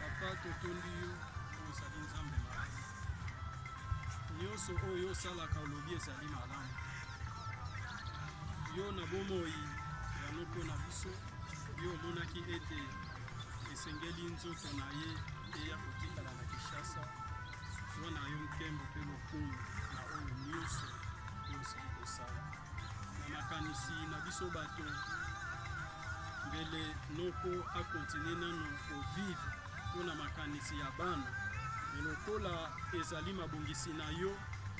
papa totondi yo ozali nzambe malamu nyonso oyo osalaka olobi ezali malamu yo na bomoi ya noko na biso yo omonaki ete esengeli nzoto na ye eya kotikala na kinshasa Zwa na yo nkembo mpe lokumu na oyo nyonso oyo osili kosala. Na makanisi na biso bato, mbele noko a continuer nano ko vivre mpo na makanisi ya bana, mais lokola ezali mabongisi na yo,